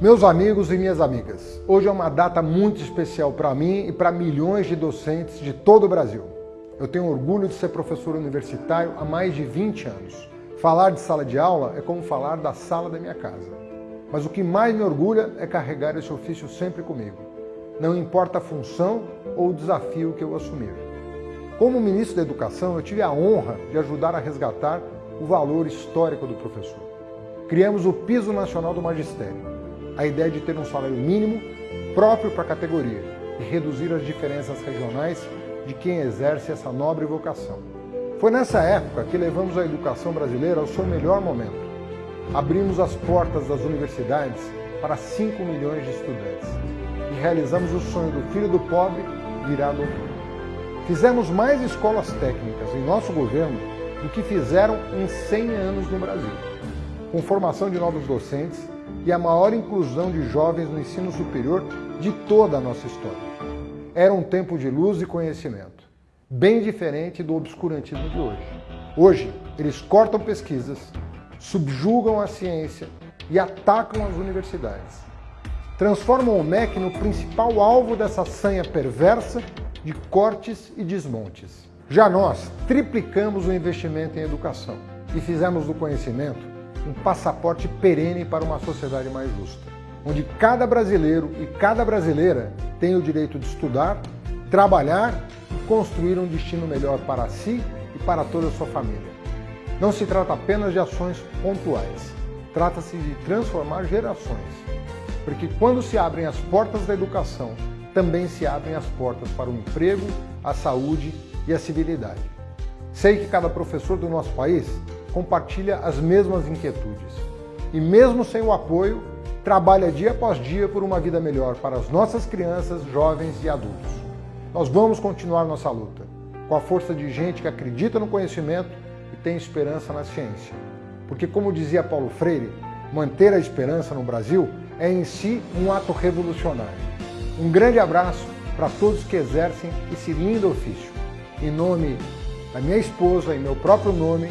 Meus amigos e minhas amigas, hoje é uma data muito especial para mim e para milhões de docentes de todo o Brasil. Eu tenho orgulho de ser professor universitário há mais de 20 anos. Falar de sala de aula é como falar da sala da minha casa. Mas o que mais me orgulha é carregar esse ofício sempre comigo. Não importa a função ou o desafio que eu assumir. Como ministro da Educação, eu tive a honra de ajudar a resgatar o valor histórico do professor. Criamos o Piso Nacional do Magistério, a ideia de ter um salário mínimo próprio para a categoria e reduzir as diferenças regionais de quem exerce essa nobre vocação. Foi nessa época que levamos a educação brasileira ao seu melhor momento. Abrimos as portas das universidades para 5 milhões de estudantes e realizamos o sonho do filho do pobre virar doutor. Fizemos mais escolas técnicas em nosso governo do que fizeram em 100 anos no Brasil, com formação de novos docentes e a maior inclusão de jovens no ensino superior de toda a nossa história. Era um tempo de luz e conhecimento, bem diferente do obscurantismo de hoje. Hoje, eles cortam pesquisas, subjugam a ciência e atacam as universidades. Transformam o MEC no principal alvo dessa sanha perversa de cortes e desmontes. Já nós triplicamos o investimento em educação e fizemos do conhecimento um passaporte perene para uma sociedade mais justa, onde cada brasileiro e cada brasileira tem o direito de estudar, trabalhar e construir um destino melhor para si e para toda a sua família. Não se trata apenas de ações pontuais, trata-se de transformar gerações, porque quando se abrem as portas da educação, também se abrem as portas para o emprego, a saúde e a civilidade. Sei que cada professor do nosso país compartilha as mesmas inquietudes. E mesmo sem o apoio, trabalha dia após dia por uma vida melhor para as nossas crianças, jovens e adultos. Nós vamos continuar nossa luta, com a força de gente que acredita no conhecimento e tem esperança na ciência. Porque, como dizia Paulo Freire, manter a esperança no Brasil é em si um ato revolucionário. Um grande abraço para todos que exercem esse lindo ofício. Em nome da minha esposa, em meu próprio nome,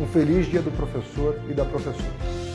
um feliz dia do professor e da professora.